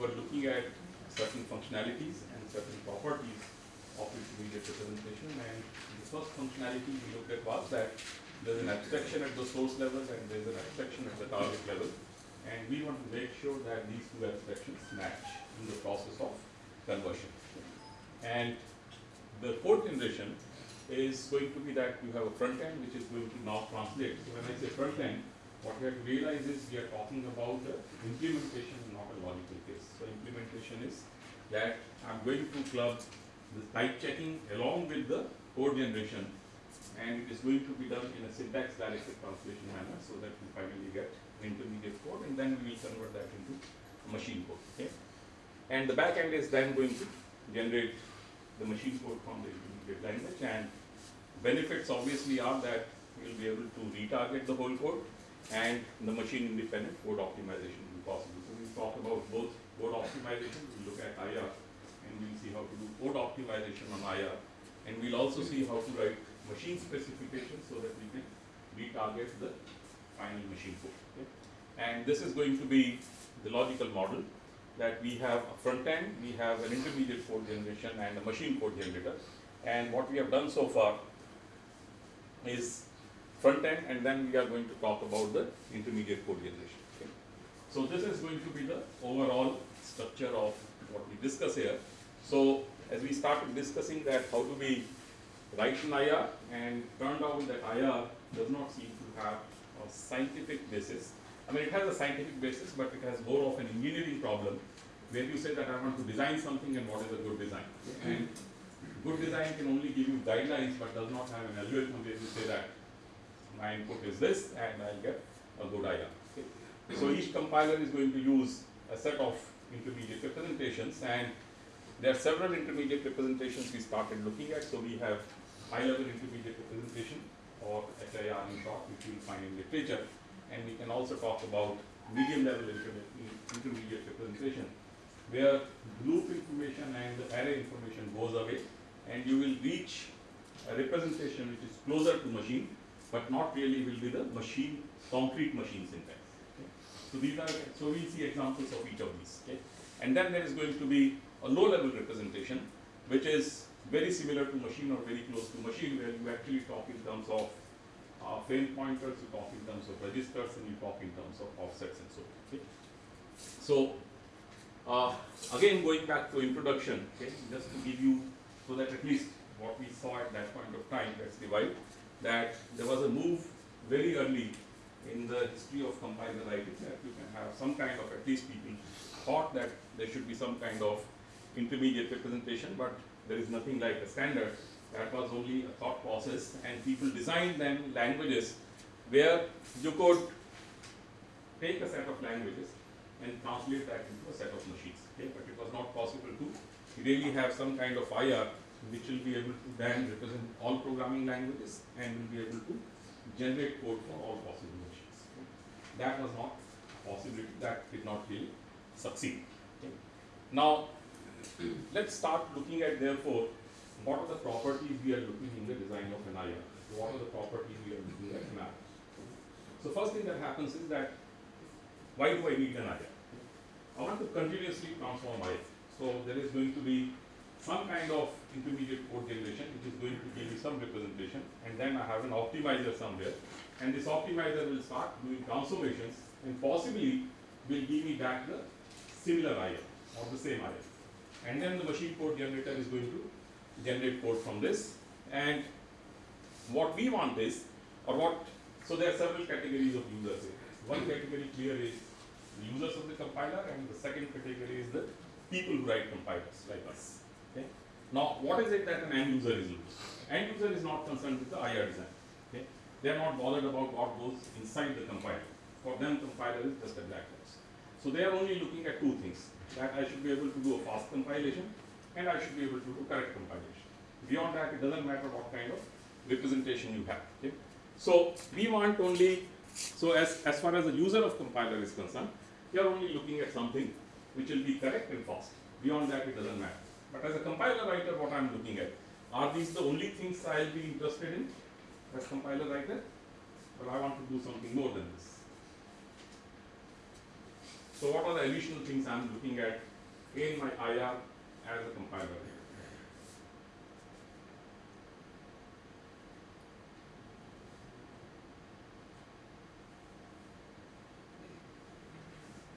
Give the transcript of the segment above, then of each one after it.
were looking at certain functionalities and certain properties of intermediate representation. And the first functionality we looked at was that there's an abstraction at the source level and there's an abstraction at the target level. And we want to make sure that these two abstractions match in the process of conversion. And the fourth generation is going to be that you have a front end which is going to now translate. So when I say front end, what we have to realize is we are talking about the implementation, not a logical Is that I'm going to club the type checking along with the code generation and it is going to be done in a syntax directed translation manner so that we finally get intermediate code and then we will convert that into machine code. Okay? And the back end is then going to generate the machine code from the intermediate language and benefits obviously are that we will be able to retarget the whole code and the machine independent code optimization will be possible. So we'll talk about both code optimization, we'll look at IR and we'll see how to do code optimization on IR and we'll also see how to write machine specifications so that we can retarget the final machine code. Okay? And this is going to be the logical model that we have a front end, we have an intermediate code generation and a machine code generator. And what we have done so far is front end and then we are going to talk about the intermediate code generation. Okay? So this is going to be the overall structure of what we discuss here. So as we started discussing that how do we write an IR and turned out that IR does not seem to have a scientific basis. I mean it has a scientific basis but it has more of an engineering problem where you say that I want to design something and what is a good design. And good design can only give you guidelines but does not have an algorithm where you say that my input is this and I'll get a good IR. Okay. So each compiler is going to use a set of intermediate representations and there are several intermediate representations we started looking at. So we have high level intermediate representation or HIR in short which you will find in literature and we can also talk about medium level intermediate representation where loop information and the array information goes away and you will reach a representation which is closer to machine but not really will be the machine concrete machine syntax. So these are so we'll see examples of each of these. Okay. And then there is going to be a low level representation which is very similar to machine or very close to machine where you actually talk in terms of uh, frame pointers, you talk in terms of registers and you talk in terms of offsets and so on. Okay. So uh, again going back to introduction, okay, just to give you so that at least what we saw at that point of time, let's divide, that there was a move very early in the history of compiler writing that you can have some kind of, at least people thought that there should be some kind of intermediate representation, but there is nothing like a standard. That was only a thought process and people designed then languages where you could take a set of languages and translate that into a set of machines. Okay? But it was not possible to really have some kind of IR which will be able to then represent all programming languages and will be able to generate code for all possible? That was not a possibility, that did not really succeed. Okay? Now, let's start looking at therefore what are the properties we are looking in the design of an IR. What are the properties we are looking at So first thing that happens is that why do I need an IR? I want to continuously transform IR. So there is going to be some kind of intermediate code generation which is going to give me some representation and then I have an optimizer somewhere and this optimizer will start doing transformations and possibly will give me back the similar IR or the same IR. And then the machine code generator is going to generate code from this and what we want is or what so there are several categories of users here. One category clear is the users of the compiler and the second category is the people who write compilers like us. Okay. Now, what is it that an end user is looking? End user is not concerned with the IR design. They are not bothered about what goes inside the compiler. For them, compiler is just a black box. So they are only looking at two things: that I should be able to do a fast compilation, and I should be able to do correct compilation. Beyond that, it doesn't matter what kind of representation you have. Okay. So we want only So as, as far as the user of compiler is concerned, you are only looking at something which will be correct and fast. Beyond that, it doesn't matter. But as a compiler writer, what I am looking at, are these the only things I will be interested in as compiler writer? But I want to do something more than this. So what are the additional things I am looking at in my IR as a compiler?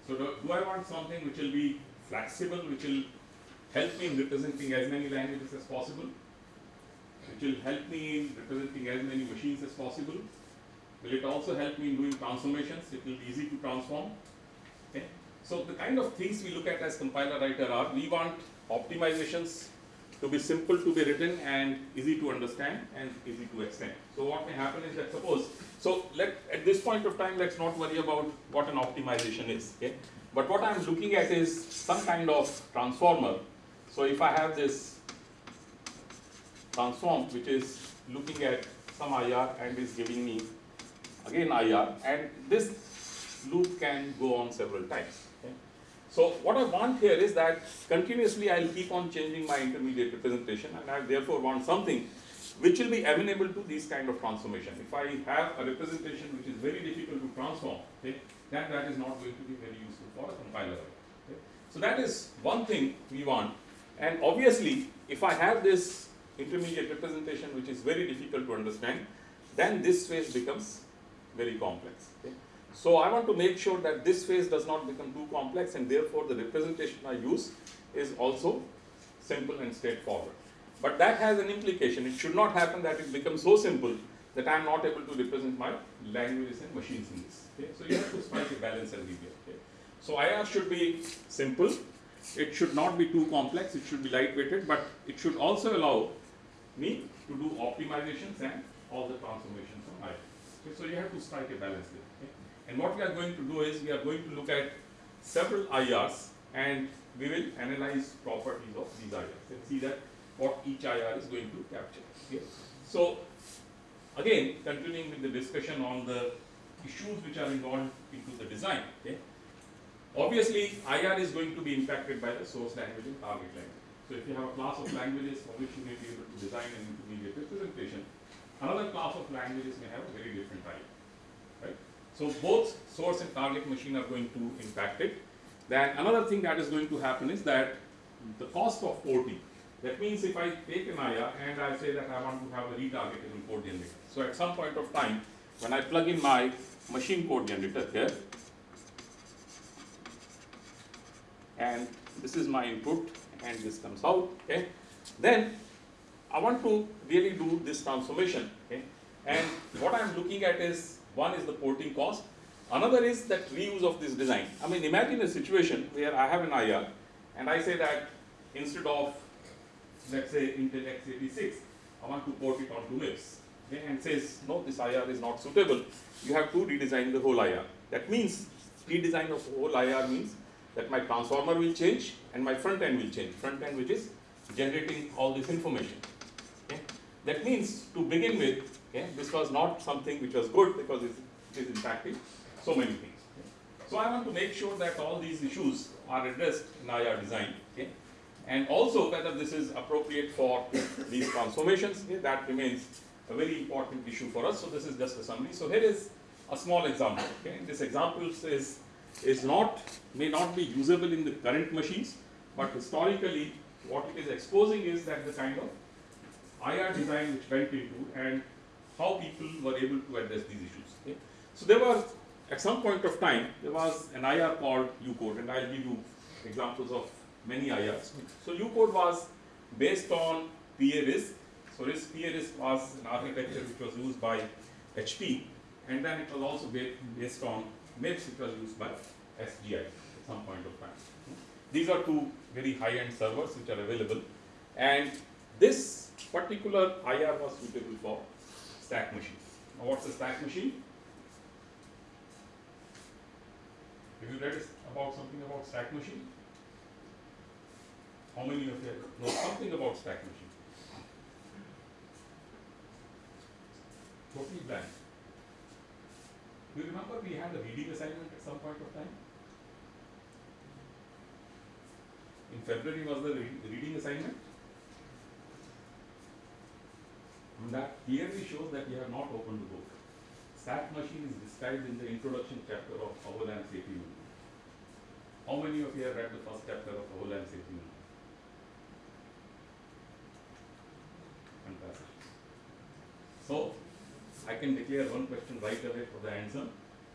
So do, do I want something which will be flexible, which will help me in representing as many languages as possible, which will help me in representing as many machines as possible. Will it also help me in doing transformations? It will be easy to transform. Okay. So the kind of things we look at as compiler writer are we want optimizations to be simple to be written and easy to understand and easy to extend. So what may happen is that suppose, so let at this point of time let's not worry about what an optimization is. Okay. But what I'm looking at is some kind of transformer. So if I have this transform which is looking at some IR and is giving me again IR and this loop can go on several times. Okay. So what I want here is that continuously I will keep on changing my intermediate representation and I therefore want something which will be amenable to these kind of transformation. If I have a representation which is very difficult to transform, okay, then that is not going to be very useful for a compiler. Okay. So that is one thing we want and obviously if I have this intermediate representation which is very difficult to understand, then this phase becomes very complex. Okay. So I want to make sure that this phase does not become too complex and therefore the representation I use is also simple and straightforward. But that has an implication. It should not happen that it becomes so simple that I am not able to represent my languages and machines in this. Okay? So you have to strike a balance everywhere. Okay? So IR should be simple. It should not be too complex. It should be lightweighted, but it should also allow me to do optimizations and all the transformations on IR. Okay? So you have to strike a balance there. And what we are going to do is we are going to look at several IRs and we will analyze properties of these IRs and see that what each IR is going to capture. Okay. So again, continuing with the discussion on the issues which are involved into the design. Okay. Obviously, IR is going to be impacted by the source language and target language. So if you have a class of languages for which you may be able to design an intermediate representation, another class of languages may have a very different type. Right? So both source and target machine are going to impact it. Then another thing that is going to happen is that the cost of porting. That means if I take an IR and I say that I want to have a retargetable code generator. So at some point of time, when I plug in my machine code generator here, and this is my input and this comes out, okay, then I want to really do this transformation, okay, and what I am looking at is one is the porting cost. Another is that reuse of this design. I mean, imagine a situation where I have an IR and I say that instead of, let's say, Intel x86, I want to port it onto MIPS. Okay, and says, no, this IR is not suitable. You have to redesign the whole IR. That means, redesign of whole IR means that my transformer will change and my front end will change. Front end which is generating all this information. Okay. That means, to begin with, Okay? This was not something which was good because it is impacting so many things. So I want to make sure that all these issues are addressed in IR design. Okay? And also whether this is appropriate for these transformations, okay? that remains a very important issue for us. So this is just a summary. So here is a small example. Okay? This example is, is not, may not be usable in the current machines, but historically what it is exposing is that the kind of IR design which went into and how people were able to address these issues. Okay? So there was, at some point of time, there was an IR called UCODE, and I'll give you examples of many IRs. So UCODE was based on PA RISC. So RISC, PA RISC was an architecture which was used by HP, and then it was also based on MIPS, which was used by SGI some point of time. These are two very high-end servers which are available, and this particular IR was suitable for stack machine. Now what's a stack machine? Have you read about something about stack machine? How many of you know something about stack machine? Totally blank. Do you remember we had a reading assignment at some point of time? In February was the re- reading assignment? And that clearly shows that you have not opened the book. Stack machine is described in the introduction chapter of Avalanche APU. How many of you have read the first chapter of Avalanche APU? Fantastic. So, I can declare one question right away for the answer.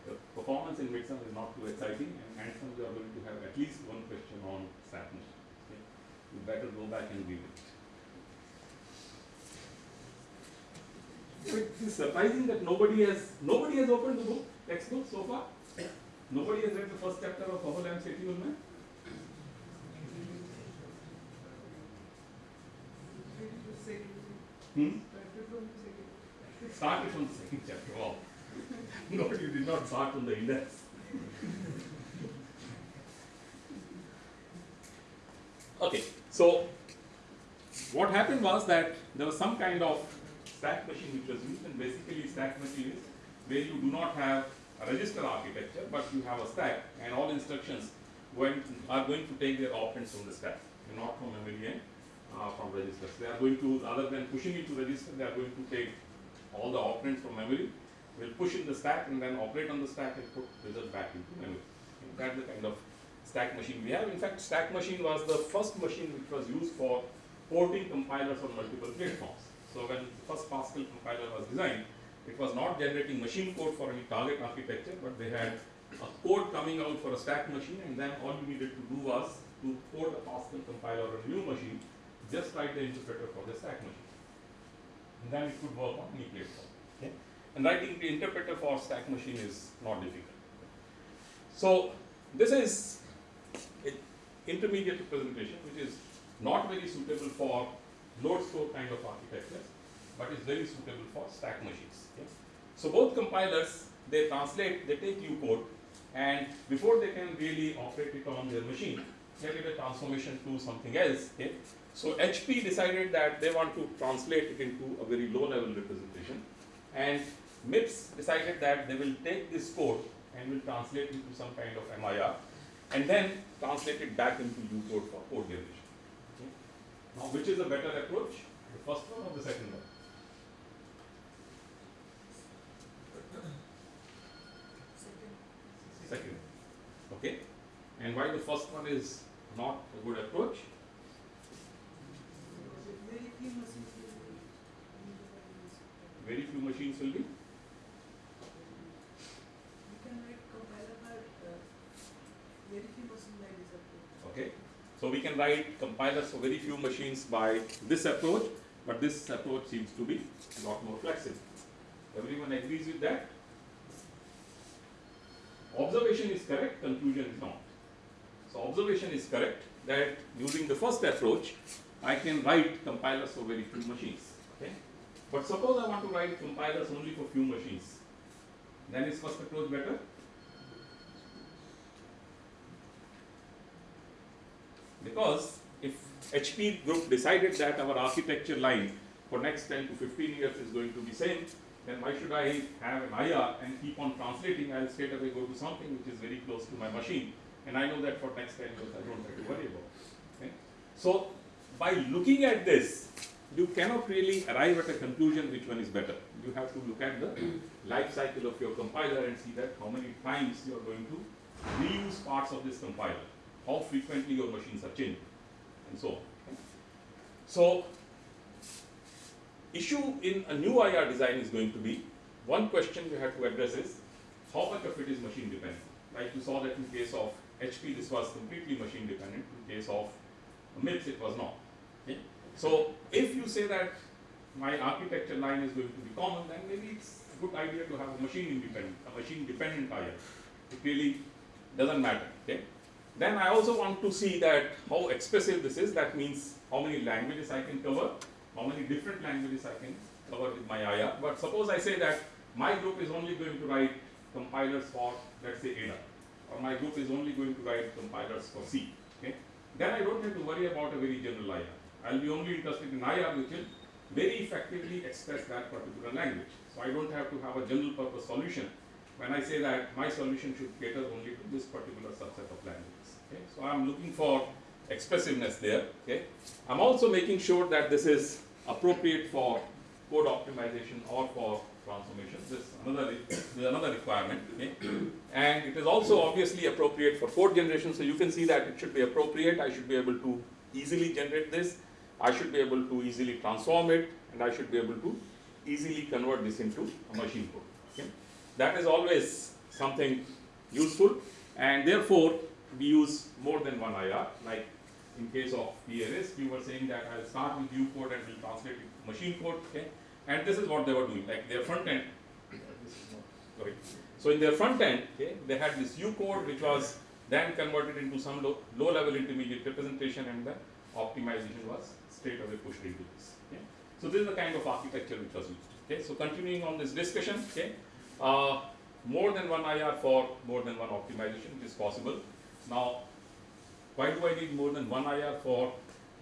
The performance in midsem is not too exciting, and handsome you are going to have at least one question on Okay? You better go back and read it. It is surprising that nobody has nobody has opened the book textbook so far. Nobody has read the first chapter of Avalanche ATL man. Hmm? Started from the second chapter. Wow. no, you did not start from the index. Okay, so what happened was that there was some kind of stack machine which was used, and basically stack machine is where you do not have a register architecture, but you have a stack, and all instructions are going to take their operands from the stack, and not from memory and uh, from registers. They are going to, other than pushing it to register, they are going to take all the operands from memory, will push in the stack and then operate on the stack and put result back into memory. And that's the kind of stack machine we have. In fact, stack machine was the first machine which was used for porting compilers on multiple platforms. So when the first Pascal compiler was designed, it was not generating machine code for any target architecture, but they had a code coming out for a stack machine, and then all you needed to do was to port a Pascal compiler on a new machine, just write the interpreter for the stack machine. And then it could work on any platform. Okay? And writing the interpreter for stack machine is not difficult. So this is intermediate representation which is not very suitable for load store kind of architectures, but is very suitable for stack machines. Okay? So both compilers they translate, they take U code, and before they can really operate it on their machine, they did a transformation to something else. Okay? So HP decided that they want to translate it into a very low level representation, and MIPS decided that they will take this code and will translate into some kind of MIR, and then translate it back into U code for code generation. Okay? Now, which is a better approach? The first one or the second one? Second. Okay? And why the first one is not a good approach? Very few machines will be. So we can write compilers for very few machines by this approach, but this approach seems to be a lot more flexible. Everyone agrees with that? Observation is correct, conclusion is not. So observation is correct that using the first approach, I can write compilers for very few machines. Okay? But suppose I want to write compilers only for few machines, then is first approach better? Because if HP group decided that our architecture line for next 10 to 15 years is going to be same, then why should I have an IR and keep on translating? I'll straight away go to something which is very close to my machine, and I know that for next 10 years I don't have to worry about. Okay? So by looking at this, you cannot really arrive at a conclusion which one is better. You have to look at the life cycle of your compiler and see that how many times you are going to reuse parts of this compiler, how frequently your machines are changing, and so on. So issue in a new IR design is going to be one question you have to address is how much of it is machine dependent. Like you saw that in case of HP, this was completely machine dependent. In case of MIPS, it was not. Okay? So if you say that my architecture line is going to be common, then maybe it's a good idea to have a machine independent, a machine dependent IR. It really doesn't matter. Okay? Then I also want to see that how expressive this is. That means how many languages I can cover, how many different languages I can cover with my IR. But suppose I say that my group is only going to write compilers for, let's say, Ada, or my group is only going to write compilers for C. Okay? Then I don't have to worry about a very general IR. I'll be only interested in IR which will very effectively express that particular language. So I don't have to have a general purpose solution when I say that my solution should cater only to this particular subset of languages. Okay? So I'm looking for expressiveness there. Okay? I'm also making sure that this is appropriate for code optimization or for transformation. This is another, this is another requirement. Okay? And it is also obviously appropriate for code generation. So you can see that it should be appropriate. I should be able to easily generate this. I should be able to easily transform it, and I should be able to easily convert this into a machine code. Okay? That is always something useful, and therefore we use more than one IR. Like in case of PLS, we were saying that I'll start with U code and will translate it to machine code. Okay? And this is what they were doing. Like their front end. Sorry. So in their front end, okay, they had this U code which was then converted into some low, low level intermediate representation, and the optimization was straight away pushed into this. Okay? So this is the kind of architecture which was used. Okay? So continuing on this discussion, okay, uh, more than one IR for more than one optimization is possible. Now, why do I need more than one IR for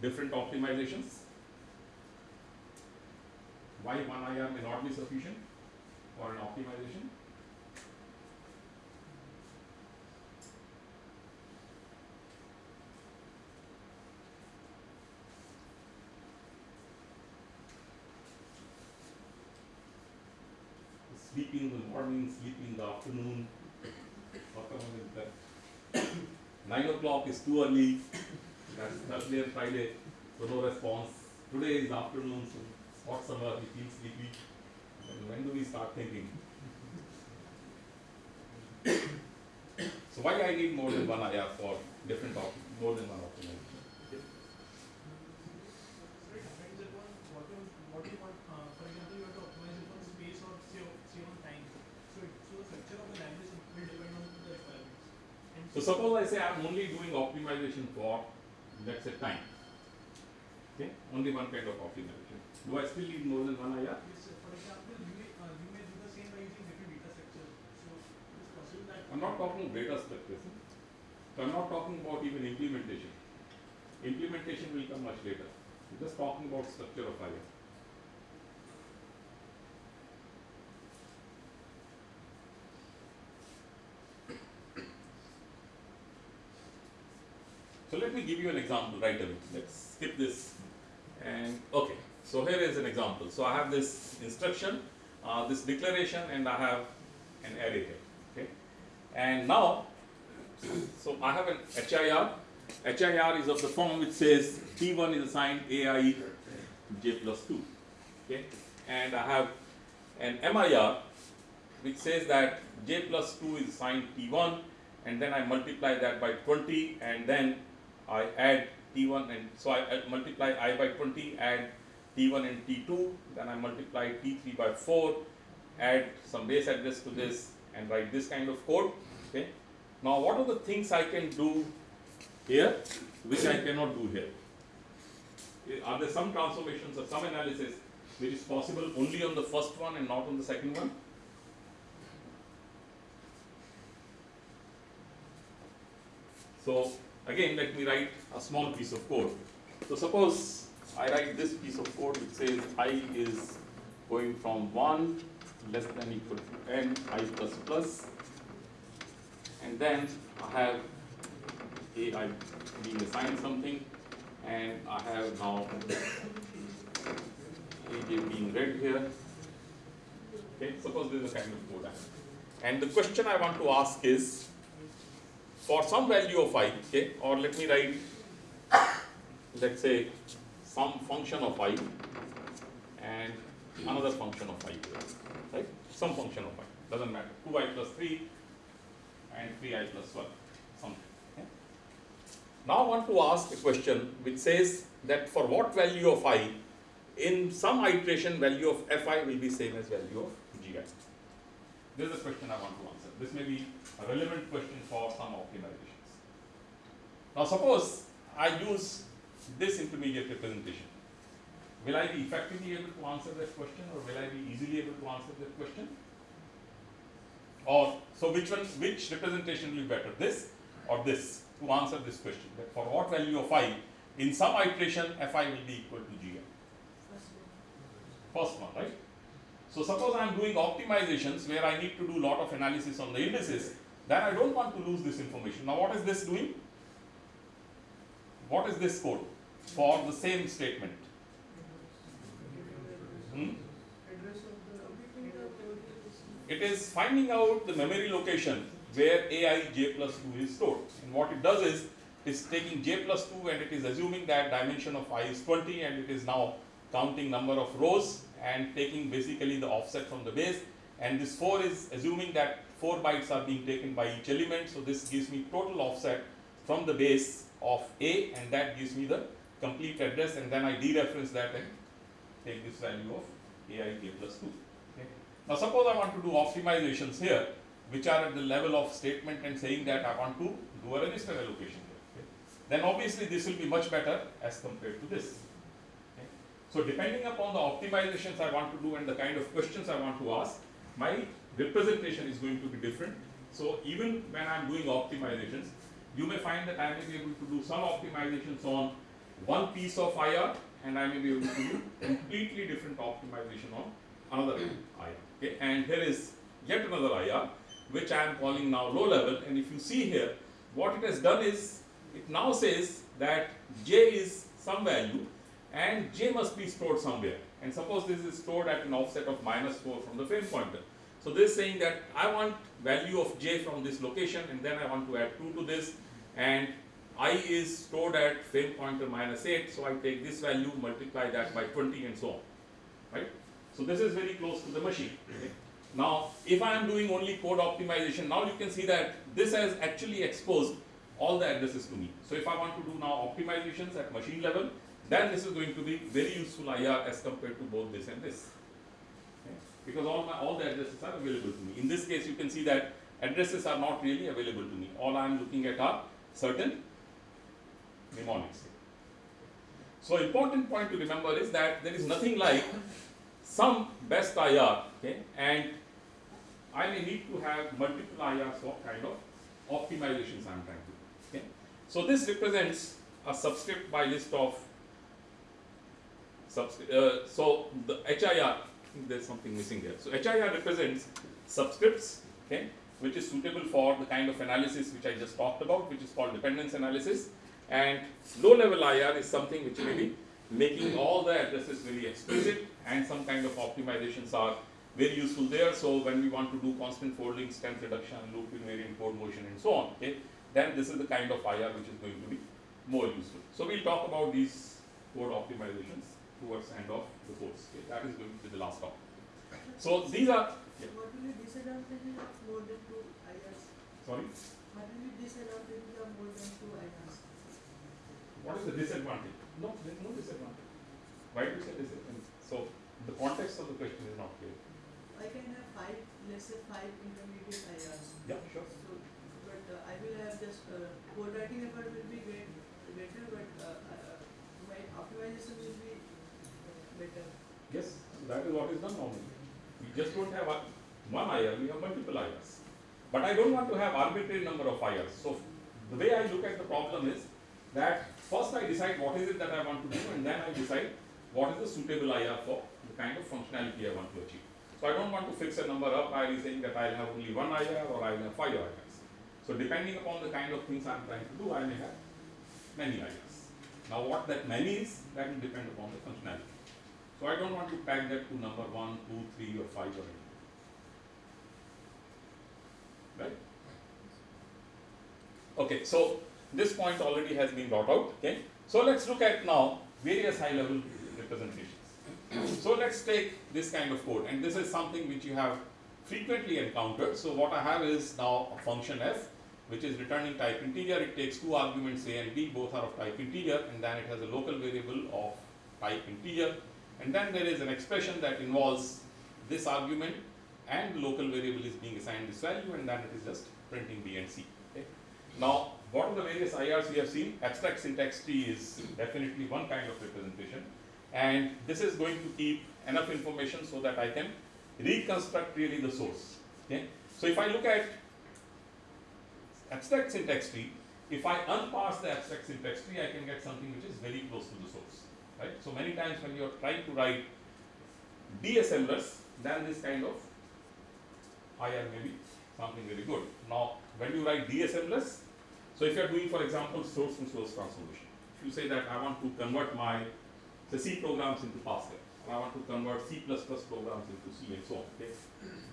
different optimizations? Why one IR may not be sufficient for an optimization? sleeping in the morning, sleeping in the afternoon. Whatever is that. Nine o'clock is too early. That's Thursday and Friday, so no response. Today is afternoon, so hot summer, we feel sleepy. And when do we start thinking? so why I need more than one IR for different op more than one optimization? So it depends upon what you, what you want, uh, for example, you want to optimize it on space or say, o- say on time. So it, so the structure of the language will depend on the requirements. And So suppose I say I'm only doing optimization for, let's say, time. Okay, only one kind of optimization. Do I still need more than one IR? Yes, sir. for example, you may, uh, you may do the same by using different data structures. So it is possible that. I'm not talking data structures. So I'm not talking about even implementation. Implementation will come much later. I'm just talking about structure of IR. Me give you an example right away. Let's skip this. And okay, so here is an example. So I have this instruction, uh, this declaration, and I have an array here. Okay, and now, so I have an HIR. HIR is of the form which says T1 is assigned AI j plus 2. Okay, and I have an MIR which says that j plus 2 is assigned T1, and then I multiply that by 20, and then I add T1 and so I, I multiply I by 20, add T1 and T2, then I multiply T3 by 4, add some base address to this and write this kind of code. Okay. Now what are the things I can do here which I cannot do here? Eh, Are there some transformations or some analysis which is possible only on the first one and not on the second one? So again, let me write a small piece of code. So suppose I write this piece of code which says i is going from 1 less than equal to n i plus plus and then I have a i being assigned something and I have now aj being read here. Okay, suppose this is a kind of code And the question I want to ask is for some value of i, okay, or let me write, let's say, some function of i and another function of i, right? Some function of i, doesn't matter, 2i plus 3 and 3i plus 1, something. okay? Now I want to ask a question which says that for what value of i, in some iteration value of fi will be same as value of gi. This is the question I want to answer. This may be a relevant question for some optimizations. Now suppose I use this intermediate representation. Will I be effectively able to answer that question or will I be easily able to answer that question? Or, so which one, which representation will be better, this or this, to answer this question? That for what value of i, in some iteration fi will be equal to gi. First one, right? So suppose I am doing optimizations where I need to do a lot of analysis on the indices, then I don't want to lose this information. Now what is this doing? What is this code for the same statement? Hmm? It is finding out the memory location where ai j plus 2 is stored. And what it does is, it's taking j plus 2 and it is assuming that dimension of i is 20 and it is now counting number of rows and taking basically the offset from the base. And this 4 is assuming that 4 bytes are being taken by each element. So this gives me total offset from the base of a and that gives me the complete address and then I dereference that and take this value of aij plus 2. Okay. Now suppose I want to do optimizations here which are at the level of statement and saying that I want to do a register allocation here. Okay. Then obviously this will be much better as compared to this. So depending upon the optimizations I want to do and the kind of questions I want to ask, my representation is going to be different. So even when I am doing optimizations, you may find that I may be able to do some optimizations on one piece of IR and I may be able to do completely different optimization on another IR. Okay, and here is yet another IR which I am calling now low level and if you see here what it has done is it now says that j is some value and j must be stored somewhere and suppose this is stored at an offset of minus 4 from the frame pointer. So this is saying that I want value of j from this location and then I want to add 2 to this and i is stored at frame pointer minus 8 so I take this value multiply that by 20 and so on right. So this is very close to the machine. Okay. Now if I am doing only code optimization now you can see that this has actually exposed all the addresses to me. So if I want to do now optimizations at machine level then this is going to be very useful IR as compared to both this and this. Because all my all the addresses are available to me. In this case you can see that addresses are not really available to me. All I am looking at are certain mnemonics. So important point to remember is that there is nothing like some best IR okay, and I may need to have multiple IRs for kind of optimizations I am trying to do. Okay. So this represents a subscript by list of subscript. Uh, so the HIR, Think there's something missing here. So HIR represents subscripts, okay, which is suitable for the kind of analysis which I just talked about, which is called dependence analysis. And low level IR is something which may be making all the addresses very explicit and some kind of optimizations are very useful there. So when we want to do constant folding, strength reduction, loop invariant code motion and so on, okay, then this is the kind of IR which is going to be more useful. So we'll talk about these code optimizations towards end of the course. Okay, that is going to be the last topic. So these are yeah, What will be disadvantages of more than two IRs? sorry. What will be disadvantages of more than two IRs? What is the disadvantage? No, there is no disadvantage. Why do you say disadvantage? So the context of the question is not clear. I can have five, let's say five intermediate IRs. Yeah, sure. So, but uh, I will have just, uh, code writing effort will be great, better, but uh, uh, my optimization will be better. Yes, We just don't have one IR, we have multiple IRs. But I don't want to have arbitrary number of IRs. So the way I look at the problem is that first I decide what is it that I want to do and then I decide what is the suitable IR for the kind of functionality I want to achieve. So I don't want to fix a number up by saying that I'll have only one IR or I'll have five IRs. So depending upon the kind of things I'm trying to do, I may have many IRs. Now what that many is, that will depend upon the functionality. So I don't want to tag that to number one, two, three, or five or anything. Right? Okay, so this point already has been brought out. Okay, so let's look at now various high level representations. so let's take this kind of code, and this is something which you have frequently encountered. So what I have is now a function f, which is returning type integer. It takes two arguments a and b, both are of type integer, and then it has a local variable of type integer. And then there is an expression that involves this argument and local variable is being assigned this value and then it is just printing B and C. Okay. Now, what are the various IRs we have seen? Abstract syntax tree is definitely one kind of representation and this is going to keep enough information so that I can reconstruct really the source. Okay. So, if I look at abstract syntax tree, if I unparse the abstract syntax tree, I can get something which is very close to the source. Right? So many times when you are trying to write DSLers, then this kind of IR may be something very good. Now, when you write DSMless, so if you are doing, for example, source to source transformation, if you say that I want to convert my C programs into Pascal, and I want to convert C++ programs into C and so on. Okay?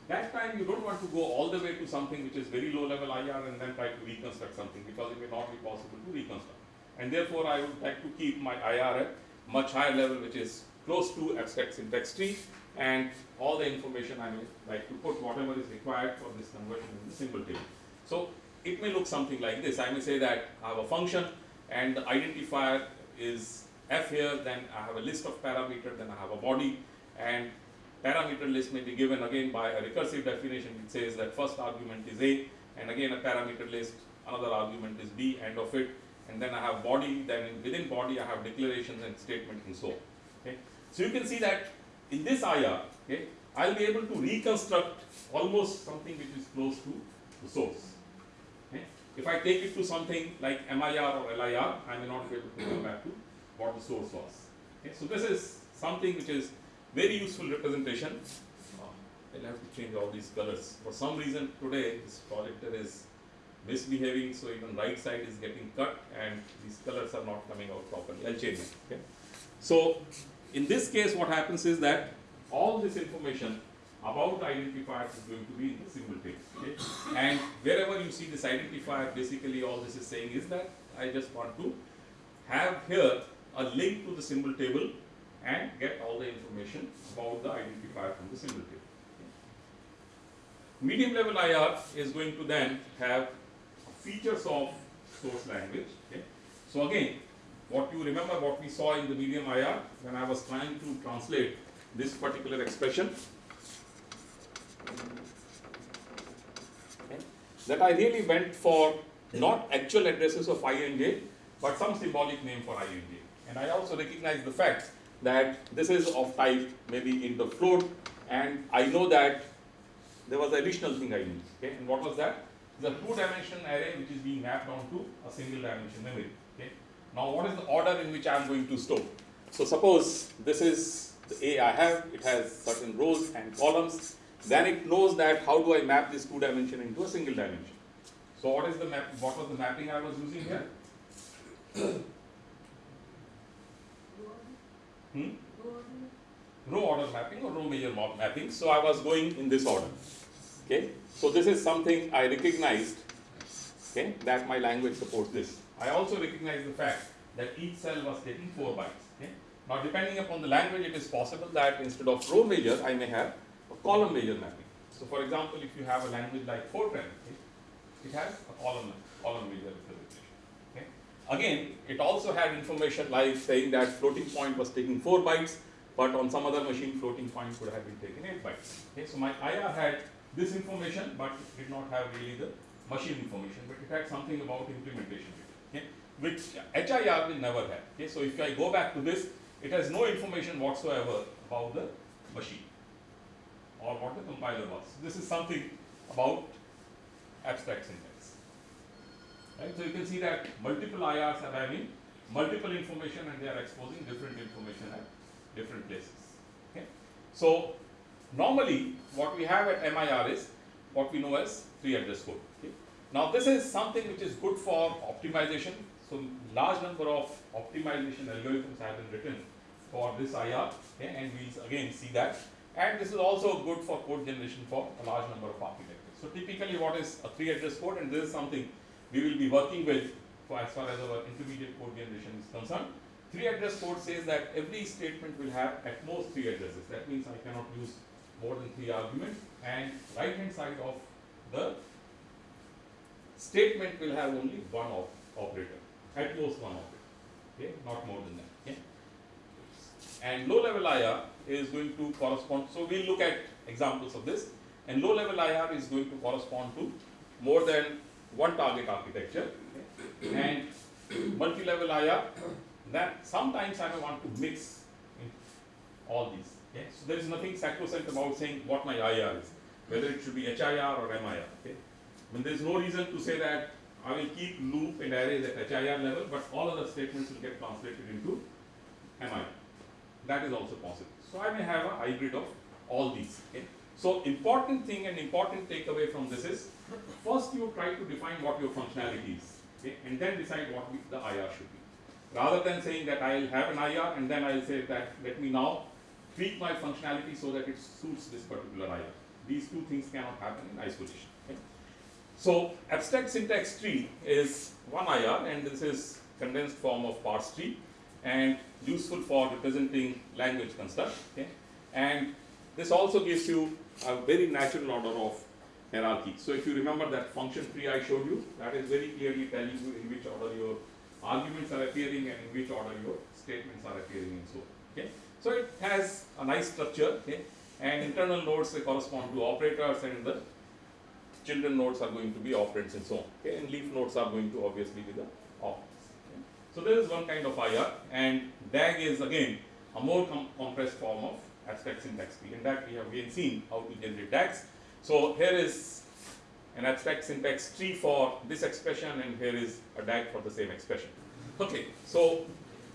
That time you don't want to go all the way to something which is very low level IR and then try to reconstruct something because it may not be possible to reconstruct. And therefore, I would like to keep my IR at much higher level, which is close to abstract syntax tree, and all the information I may like to put whatever is required for this conversion in the symbol table. So it may look something like this. I may say that I have a function and the identifier is f here, then I have a list of parameter, then I have a body, and parameter list may be given again by a recursive definition which says that first argument is a, and again a parameter list, another argument is b, end of it, and then I have body, then within body I have declarations and statements and so on. Okay? So you can see that in this IR, okay, I'll be able to reconstruct almost something which is close to the source. Okay? If I take it to something like MIR or LIR, I may not be able to go back to what the source was. Okay? So this is something which is very useful representation. I'll have to change all these colors. For some reason today this projector is misbehaving, so even right side is getting cut and these colors are not coming out properly. I'll change it. Okay? So in this case, what happens is that all this information about identifier is going to be in the symbol table. Okay? And wherever you see this identifier, basically all this is saying is that I just want to have here a link to the symbol table and get all the information about the identifier from the symbol table. Medium level IR is going to then have features of source language. Okay? So again, what you remember what we saw in the medium IR when I was trying to translate this particular expression. Okay? That I really went for not actual addresses of i and j, but some symbolic name for i and j. And I also recognize the fact that this is of type maybe in the float, and I know that there was an additional thing I knew. Okay, and what was that? The two-dimension array which is being mapped onto a single dimension memory. Okay. Now, what is the order in which I am going to store? So, suppose this is the A I have. It has certain rows and columns. Then it knows that how do I map this two dimension into a single dimension. So, what is the map? What was the mapping I was using here? Hmm? row order mapping or row major map mapping. So I was going in this order. Okay. So this is something I recognized. Okay, that my language supports this. I also recognize the fact that each cell was taking four bytes. Okay. Now depending upon the language, it is possible that instead of row major, I may have a column major mapping. So for example, if you have a language like Fortran, okay, it has a column column major representation. Okay. Again, it also had information like saying that floating point was taking four bytes, but on some other machine floating point could have been taken 8 bytes. Okay, so my IR had this information, but did not have really the machine information, but it had something about implementation, okay, which HIR will never have. Okay, so if I go back to this, it has no information whatsoever about the machine or what the compiler was. This is something about abstract syntax. Right? So you can see that multiple IRs are having multiple information and they are exposing different information at different places. Okay? So normally what we have at MIR is what we know as three address code. Okay? Now this is something which is good for optimization. So large number of optimization algorithms have been written for this IR okay? and we'll again see that. And this is also good for code generation for a large number of architectures. So typically what is a three address code and this is something we will be working with for as far as our intermediate code generation is concerned. Three address code says that every statement will have at most three addresses. That means I cannot use more than three arguments and right hand side of the statement will have only one op operator, at most one operator, okay, not more than that. Okay? And low level IR is going to correspond, so we'll look at examples of this, and low level IR is going to correspond to more than one target architecture, okay? and multi level IR, that sometimes I may want to mix all these. Okay? So there is nothing sacrosanct about saying what my IR is, whether it should be HIR or MIR. Okay? I mean, there is no reason to say that I will keep loop and arrays at HIR level, but all other statements will get translated into MIR. That is also possible. So I may have a hybrid of all these. Okay? So important thing and important takeaway from this is first you try to define what your functionality is, okay? and then decide what the IR should be. Rather than saying that I'll have an IR and then I'll say that let me now tweak my functionality so that it suits this particular IR. These two things cannot happen in isolation. okay? So abstract syntax tree is one IR and this is condensed form of parse tree and useful for representing language construct. Okay? And this also gives you a very natural order of hierarchy. So if you remember that function tree I showed you, that is very clearly telling you in which order your arguments are appearing and in which order your statements are appearing and so on. Okay? So it has a nice structure okay? and internal nodes they correspond to operators and the children nodes are going to be operands and so on. Okay? And leaf nodes are going to obviously be the operands. Okay? So there is one kind of IR and DAG is again a more com compressed form of abstract syntax tree and that we have again seen how to generate DAGs. So here is an abstract syntax tree for this expression and here is a DAG for the same expression. Okay, so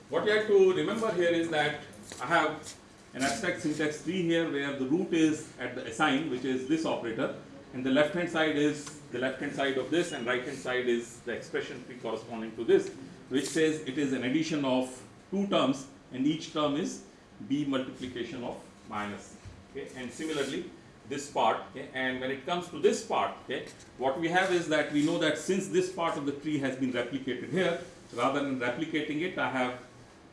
what you have to remember here is that I have an abstract syntax tree here where the root is at the assign which is this operator. And the left hand side is the left hand side of this and right hand side is the expression tree corresponding to this which says it is an addition of two terms and each term is b multiplication of minus okay? And similarly this part okay? And when it comes to this part okay what we have is that we know that since this part of the tree has been replicated here rather than replicating it I have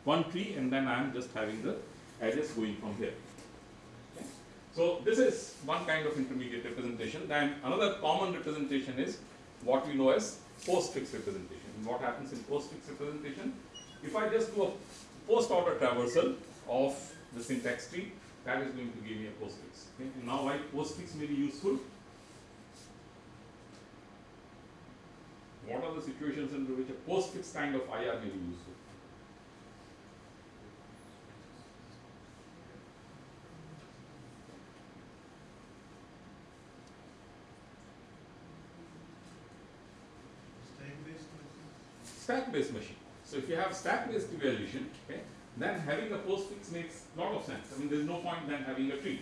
one tree and then I am just having the edges going from here so this is one kind of intermediate representation then another common representation is what we know as postfix representation and what happens in postfix representation if I just do a post order traversal of the syntax tree that is going to give me a postfix. Okay? And now why postfix may be useful? What are the situations under which a postfix kind of IR may be useful? Stack based machine. So if you have stack based evaluation, okay, then having a postfix makes a lot of sense. I mean, there's no point then having a tree.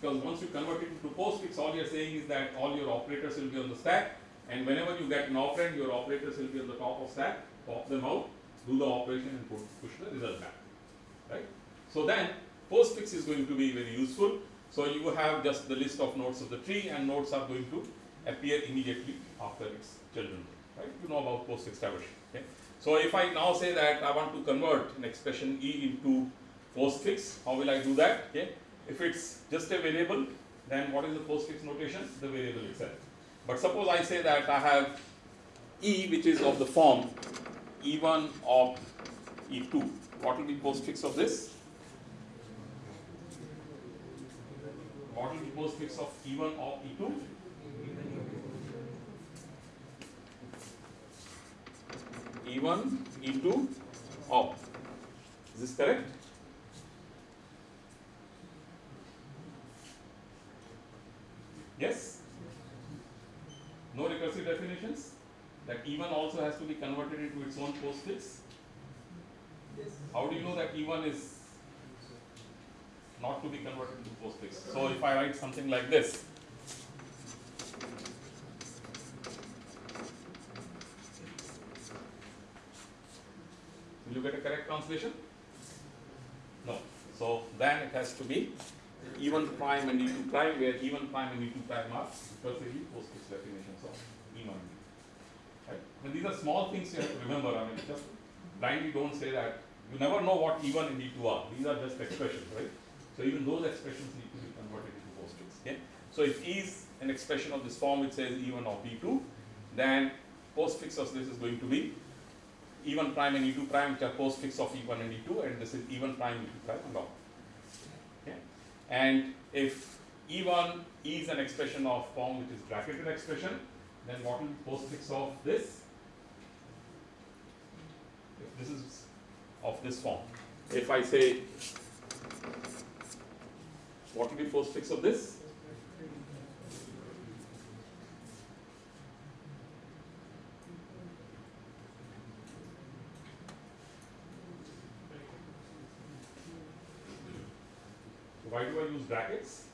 Because once you convert it into postfix, all you're saying is that all your operators will be on the stack, and whenever you get an operand, your operators will be on the top of stack, pop them out, do the operation and put, push the result back. Right? So then postfix is going to be very useful. So you have just the list of nodes of the tree and nodes are going to appear immediately after its children. Right? You know about postfix traversal. Okay? So if I now say that I want to convert an expression e into postfix, how will I do that? Okay. If it's just a variable, then what is the postfix notation? The variable itself. But suppose I say that I have e which is of the form e1 op e2. What will be postfix of this? What will be postfix of e1 op e2? E1, E2, op. Is this correct? Yes? No recursive definitions? That E1 also has to be converted into its own postfix? Yes. How do you know that E1 is not to be converted into postfix? So if I write something like this, Will you get a correct translation? No. So then it has to be E1 prime and E2 prime, where E1 prime and E2 prime are recursively postfix definitions of E1 and E2. Right? And these are small things you have to remember. I mean, just blindly don't say that. You never know what E1 and E2 are. These are just expressions, right? So even those expressions need to be converted into postfix. So if E is an expression of this form which says E1 op E2, then postfix of this is going to be E1 prime and E2 prime which are postfix of E1 and E2 and this is E1 prime, E2 prime and. Okay? And if E1 is an expression of form which is bracketed expression, then what will be postfix of this? If this is of this form. If I say, what will be postfix of this? use brackets.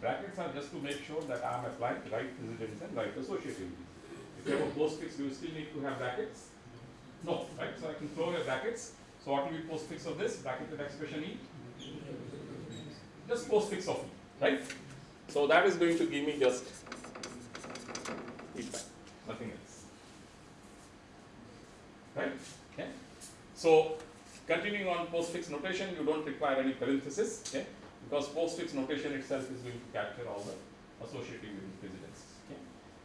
Brackets are just to make sure that I am applying right precedence and right associativity. If you have a postfix, do you still need to have brackets? No, right? So I can throw away brackets. So what will be postfix of this? Bracket with expression E? Just postfix of E, right? So that is going to give me just feedback, nothing else. Right? Okay. So continuing on postfix notation, you don't require any parenthesis, okay? Because postfix notation itself is going to capture all the associative precedence. Okay?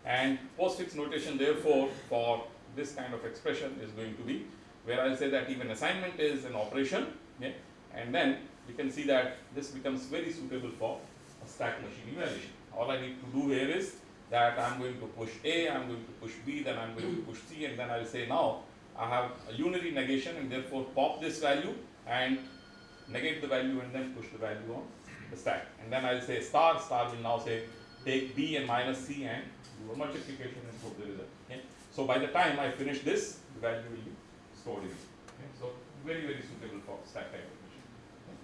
And postfix notation, therefore, for this kind of expression is going to be where I'll say that even assignment is an operation, okay? and then you can see that this becomes very suitable for a stack machine evaluation. All I need to do here is that I'm going to push A, I'm going to push B, then I'm going to push C, and then I'll say now I have a unary negation and therefore pop this value and negate the value and then push the value on the stack. And then I'll say star, star will now say take B and minus C and do a multiplication and put the result. Okay? So by the time I finish this, the value will be stored in it. Okay? So very, very suitable for stack type machine. Okay?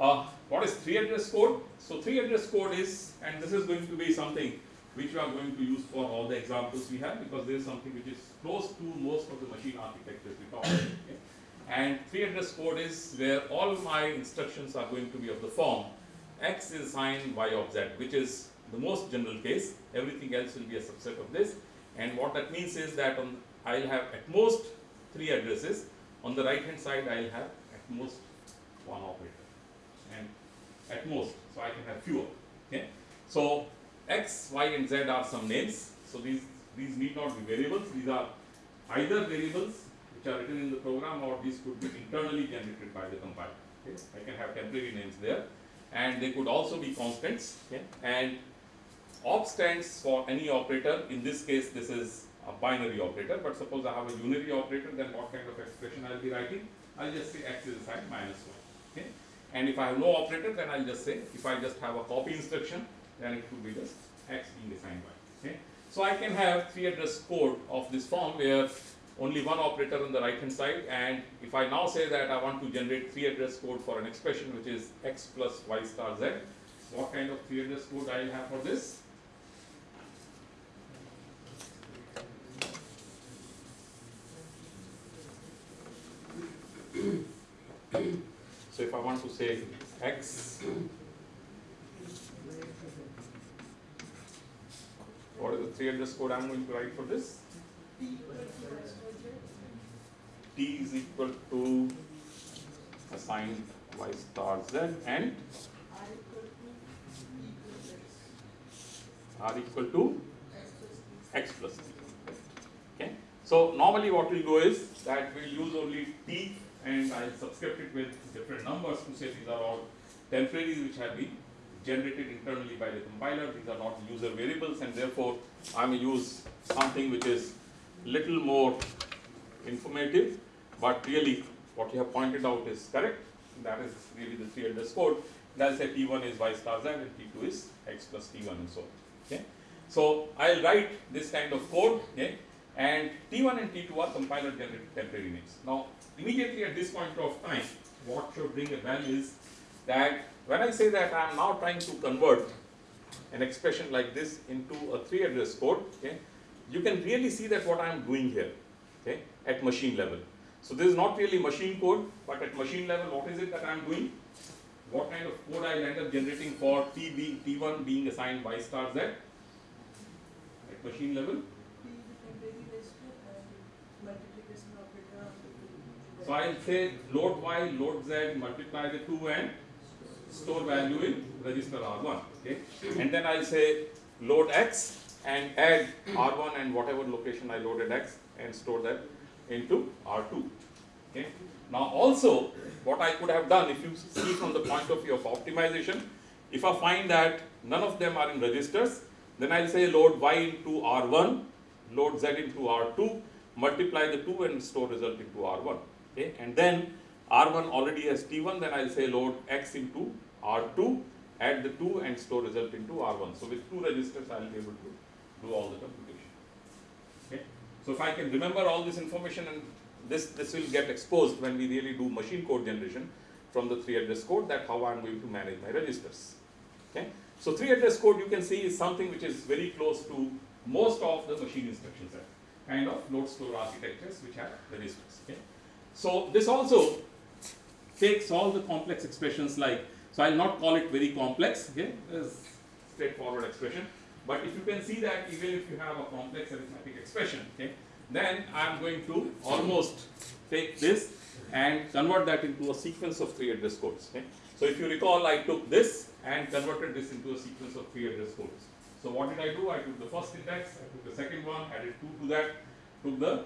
Uh, what is three address code? So three address code is, and this is going to be something which we are going to use for all the examples we have because there is something which is close to most of the machine architectures we talk about. Okay? And three address code is where all my instructions are going to be of the form x is assigned y op z, which is the most general case. Everything else will be a subset of this. And what that means is that on, I'll have at most three addresses. On the right hand side, I'll have at most one operator. And at most, so I can have fewer. Okay? So x, y, and z are some names. So these these need not be variables. These are either variables which are written in the program, or these could be internally generated by the compiler. Okay? I can have temporary names there, and they could also be constants. Okay? And op stands for any operator. In this case, this is a binary operator. But suppose I have a unary operator, then what kind of expression I'll be writing? I'll just say x is assigned minus one. Okay? And if I have no operator, then I'll just say if I just have a copy instruction, then it could be just x being assigned y. Okay? So I can have three address code of this form where only one operator on the right hand side and if I now say that I want to generate three address code for an expression which is x plus y star z, what kind of three address code I will have for this? So if I want to say x, what is the three address code I'm going to write for this? T is equal to assigned y star z and R equal to x plus t. Okay. So normally what we'll do is that we'll use only t and I'll subscript it with different numbers to say these are all temporaries which have been generated internally by the compiler. These are not user variables and therefore I may use something which is little more informative but really what you have pointed out is correct. That is really the three code. And say T1 is y star z and T2 is x plus T1 and so on. Okay. So I'll write this kind of code, okay, and T1 and T2 are compiler generated temporary names. Now, immediately at this point of time, what should bring a value is that when I say that I am now trying to convert an expression like this into a three address code, okay, you can really see that what I am doing here, okay, at machine level. So this is not really machine code, but at machine level, what is it that I am doing? What kind of code I end up generating for T being T1 being assigned y star z? At machine level, so I'll say load y, load z, multiply the two and store value in register R1. Okay, and then I'll say load x and add R1 and whatever location I loaded x and store that into R2. Okay. Now also, what I could have done, if you see from the point of view of optimization, if I find that none of them are in registers, then I'll say load y into R1, load z into R2, multiply the two and store result into R1. Okay, and then R1 already has T1, then I'll say load x into R2, add the two and store result into R1. So with two registers, I'll be able to do all the computation. Okay, so if I can remember all this information and this this will get exposed when we really do machine code generation from the three address code. That how I'm going to manage my registers. Okay, So three address code you can see is something which is very close to most of the machine instruction set, kind of load store architectures which have registers. Okay? So this also takes all the complex expressions like, so I'll not call it very complex, okay, it's straightforward expression. But if you can see that even if you have a complex arithmetic expression, okay, then I'm going to almost take this and convert that into a sequence of three address codes. Okay. So if you recall, I took this and converted this into a sequence of three address codes. So what did I do? I took the first index, I took the second one, added two to that, took the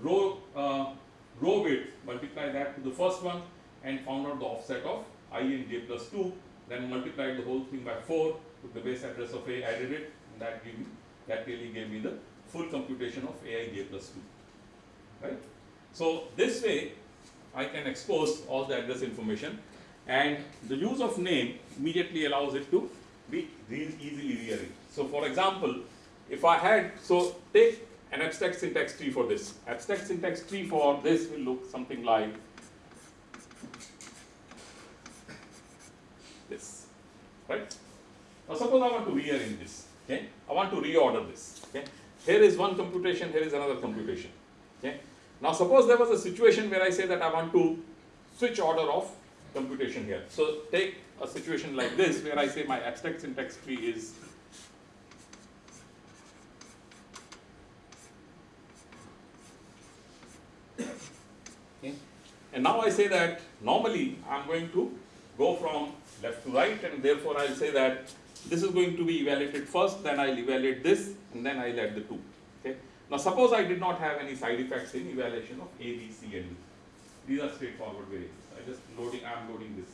row uh, row bit, multiply that to the first one, and found out the offset of i and j plus 2, then multiplied the whole thing by 4, took the base address of a, added it, and that gave me, that really gave me the full computation of ai j plus 2. Right? So this way, I can expose all the address information, and the use of name immediately allows it to be easily rearranged. So for example, if I had, so take an abstract syntax tree for this. Abstract syntax tree for this will look something like this, right? Now suppose I want to rearrange this, okay? I want to reorder this, okay? Here is one computation, here is another computation, okay? Now suppose there was a situation where I say that I want to switch order of computation here. So take a situation like this where I say my abstract syntax tree is Okay. And now I say that normally I'm going to go from left to right and therefore I'll say that this is going to be evaluated first, then I'll evaluate this and then I'll add the two. Okay. Now suppose I did not have any side effects in evaluation of A, B, C and D. These are straightforward variables. I just loading, I'm loading this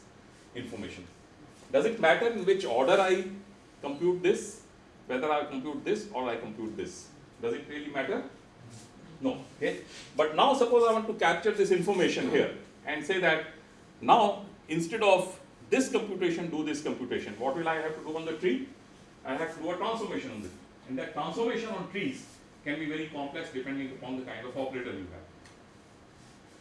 information. Does it matter in which order I compute this? Whether I compute this or I compute this? Does it really matter? No. Okay. But now suppose I want to capture this information here and say that now instead of this computation, do this computation. What will I have to do on the tree? I have to do a transformation on the tree. And that transformation on trees can be very complex depending upon the kind of operator you have.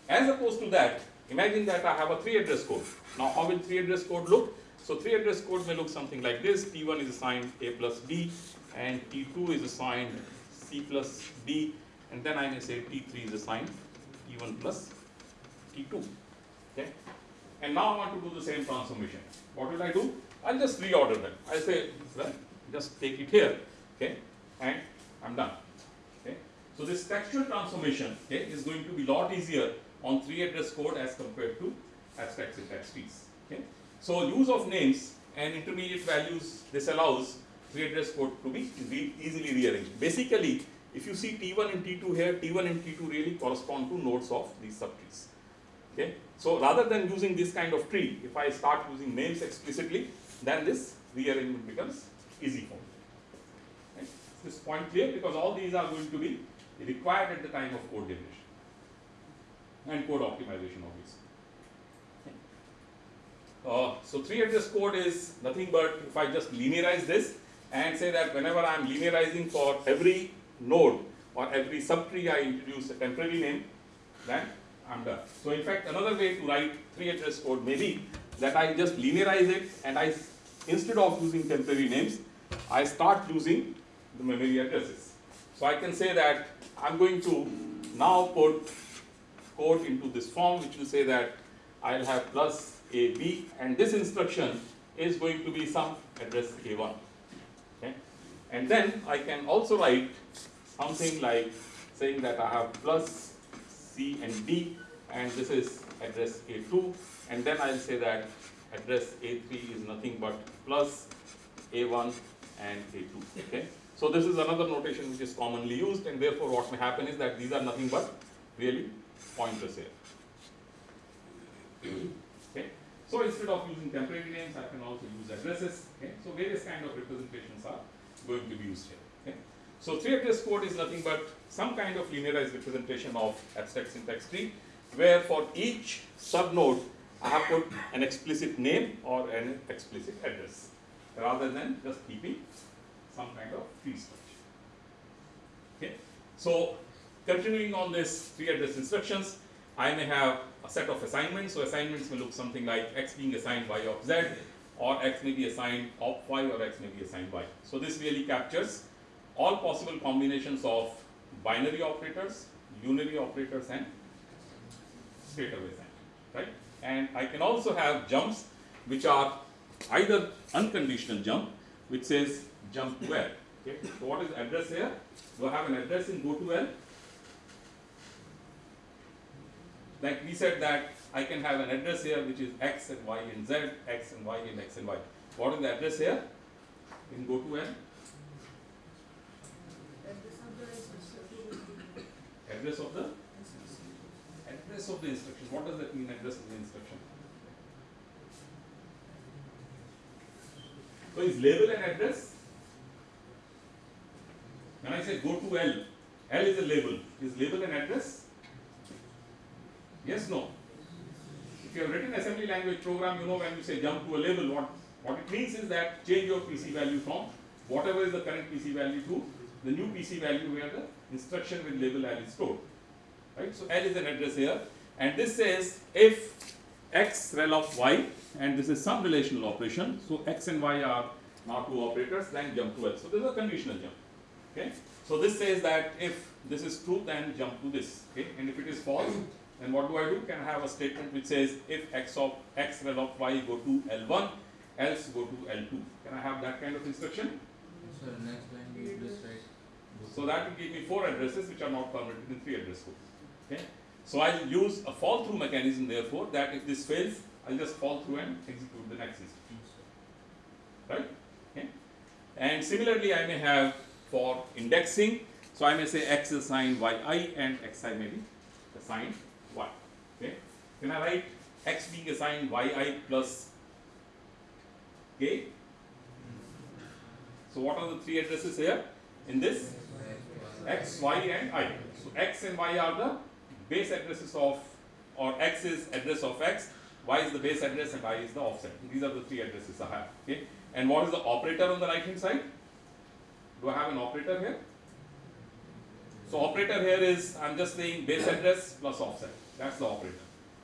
As opposed to that, imagine that I have a three address code. Now how will three address code look? So three address code may look something like this. T1 is assigned A plus B and T2 is assigned C plus D and then I may say T3 is assigned T1 plus T2. Okay? And now I want to do the same transformation. What will I do? I'll just reorder them. I say, well, just take it here, okay, and I'm done. Okay? So this textual transformation okay, is going to be lot easier on three address code as compared to abstract syntax trees. Okay? So use of names and intermediate values, this allows three address code to be easily rearranged. Basically, if you see T1 and T2 here, T1 and T2 really correspond to nodes of these subtrees. Okay? So rather than using this kind of tree, if I start using names explicitly, then this rearrangement becomes easy for me. Is this point clear? Because all these are going to be required at the time of code generation and code optimization obviously. Uh, so three address code is nothing but if I just linearize this and say that whenever I am linearizing for every node or every subtree I introduce a temporary name, then I'm done. So in fact, another way to write three address code may be that I just linearize it and I, instead of using temporary names, I start using the memory addresses. So I can say that I'm going to now put code into this form which will say that I'll have plus AB and this instruction is going to be some address A1. Okay? And then I can also write something like saying that I have plus C and D and this is address A2 and then I'll say that address A3 is nothing but plus A1 and A2. Okay? So this is another notation which is commonly used and therefore what may happen is that these are nothing but really pointers here. Okay? So instead of using temporary names, I can also use addresses. Okay? So various kind of representations are going to be used here. So three address code is nothing but some kind of linearized representation of abstract syntax tree, where for each subnode I have put an explicit name or an explicit address, rather than just keeping some kind of tree structure. Okay? So continuing on this three address instructions, I may have a set of assignments. So assignments may look something like x being assigned y op z, or x may be assigned op y or x may be assigned y. So this really captures all possible combinations of binary operators, unary operators and straightaway sign, right? And I can also have jumps which are either unconditional jump which says jump to L. Okay, so what is address here? Do I have an address in go to L? Like we said that I can have an address here which is x and y and z, x and y and x and y. What is the address here in go to L? Address of the instruction. Address of the address of the instruction. What does that mean? Address of the instruction. So is label an address? When I say go to L, L is a label. Is label an address? Yes, no. If you have written assembly language program, you know when you say jump to a label, what, what it means is that change your PC value from whatever is the current PC value to the new PC value where the instruction with label L is stored. Right? So L is an address here, and this says if x rel of y, and this is some relational operation, so x and y are now two operators, then jump to L. So this is a conditional jump. Okay? So this says that if this is true, then jump to this. Okay? And if it is false, then what do I do? Can I have a statement which says if x of x rel of y go to L1, else go to L2. Can I have that kind of instruction? So next line you just write. So that will give me four addresses which are not permitted in three address code. Okay? So I'll use a fall through mechanism therefore that if this fails, I'll just fall through and execute the next instruction. Right? Okay? And similarly I may have for indexing, so I may say x is assigned yi and xi may be assigned y. Okay? Can I write x being assigned yi plus k? So what are the three addresses here in this? X, y and i. So x and y are the base addresses of, or x is address of x, y is the base address and i is the offset. These are the three addresses I have. Okay. And what is the operator on the right hand side? Do I have an operator here? So operator here is, I'm just saying base address plus offset. That's the operator.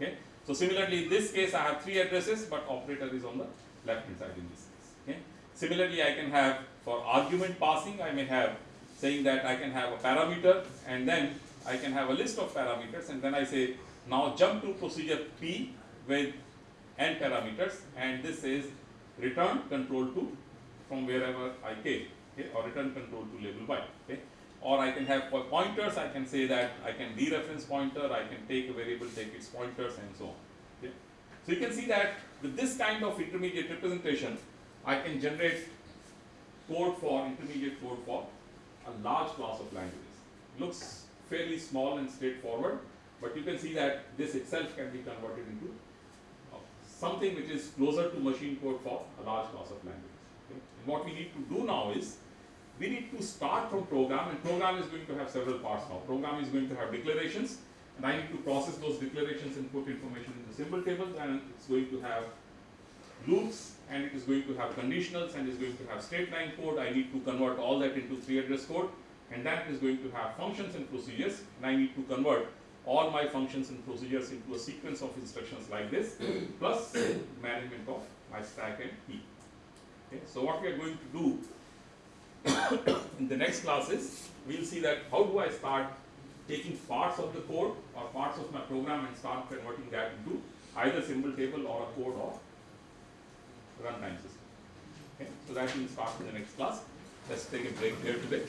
Okay. So similarly in this case I have three addresses but operator is on the left hand side in this case. Okay. Similarly I can have for argument passing I may have saying that I can have a parameter and then I can have a list of parameters and then I say now jump to procedure P with n parameters and this says return control to from wherever I came okay, or return control to label y. Okay. Or I can have pointers, I can say that I can dereference pointer, I can take a variable, take its pointers and so on. Okay. So you can see that with this kind of intermediate representation, I can generate code for intermediate code for a large class of languages. Looks fairly small and straightforward, but you can see that this itself can be converted into uh, something which is closer to machine code for a large class of languages. Okay. And what we need to do now is we need to start from program and program is going to have several parts now. Program is going to have declarations and I need to process those declarations and put information in the symbol tables and it's going to have loops and it is going to have conditionals and is going to have straight line code. I need to convert all that into three address code and that is going to have functions and procedures and I need to convert all my functions and procedures into a sequence of instructions like this plus management of my stack and heap. Okay. So what we are going to do in the next classes, we will see that how do I start taking parts of the code or parts of my program and start converting that into either symbol table or a code or runtime system. Okay, so that will start in the next class. Let's take a break here today.